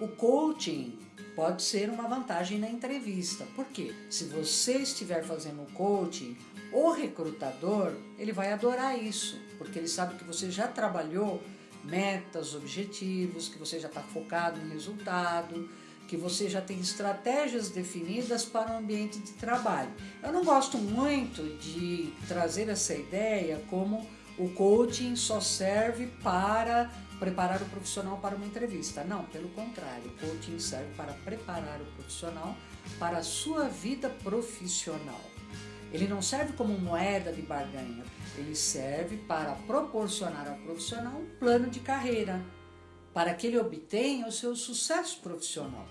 o coaching pode ser uma vantagem na entrevista. Por quê? Se você estiver fazendo coaching, o recrutador, ele vai adorar isso, porque ele sabe que você já trabalhou metas, objetivos, que você já está focado em resultado, que você já tem estratégias definidas para o ambiente de trabalho. Eu não gosto muito de trazer essa ideia como o coaching só serve para preparar o profissional para uma entrevista. Não, pelo contrário, o coaching serve para preparar o profissional para a sua vida profissional. Ele não serve como moeda de barganha, ele serve para proporcionar ao profissional um plano de carreira, para que ele obtenha o seu sucesso profissional.